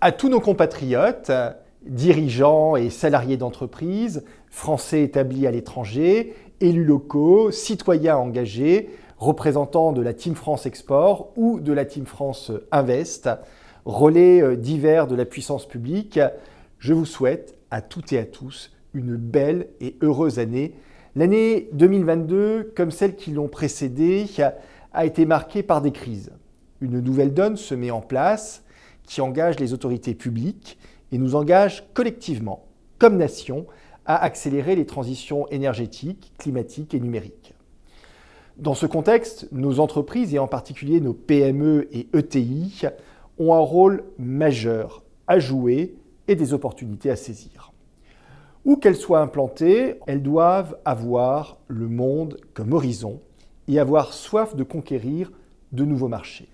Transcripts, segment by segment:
À tous nos compatriotes, dirigeants et salariés d'entreprises, français établis à l'étranger, élus locaux, citoyens engagés, représentants de la Team France Export ou de la Team France Invest, relais euh, divers de la puissance publique, je vous souhaite à toutes et à tous une belle et heureuse année. L'année 2022, comme celles qui l'ont précédée, a été marquée par des crises. Une nouvelle donne se met en place qui engage les autorités publiques et nous engage collectivement, comme nation, à accélérer les transitions énergétiques, climatiques et numériques. Dans ce contexte, nos entreprises, et en particulier nos PME et ETI, ont un rôle majeur à jouer et des opportunités à saisir. Où qu'elles soient implantées, elles doivent avoir le monde comme horizon et avoir soif de conquérir de nouveaux marchés.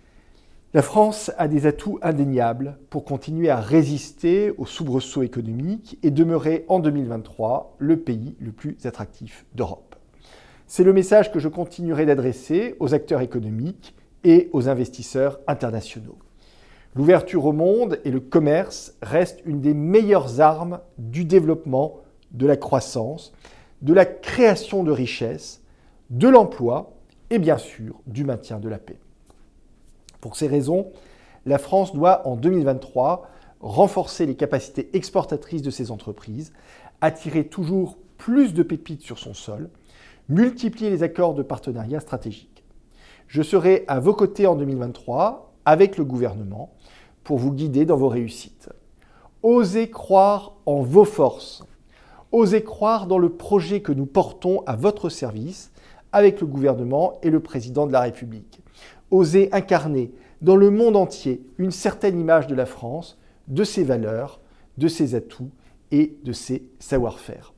La France a des atouts indéniables pour continuer à résister aux soubresauts économiques et demeurer en 2023 le pays le plus attractif d'Europe. C'est le message que je continuerai d'adresser aux acteurs économiques et aux investisseurs internationaux. L'ouverture au monde et le commerce restent une des meilleures armes du développement, de la croissance, de la création de richesses, de l'emploi et bien sûr du maintien de la paix. Pour ces raisons, la France doit en 2023 renforcer les capacités exportatrices de ses entreprises, attirer toujours plus de pépites sur son sol, multiplier les accords de partenariat stratégiques. Je serai à vos côtés en 2023 avec le gouvernement pour vous guider dans vos réussites. Osez croire en vos forces. Osez croire dans le projet que nous portons à votre service avec le gouvernement et le président de la République oser incarner dans le monde entier une certaine image de la France, de ses valeurs, de ses atouts et de ses savoir-faire.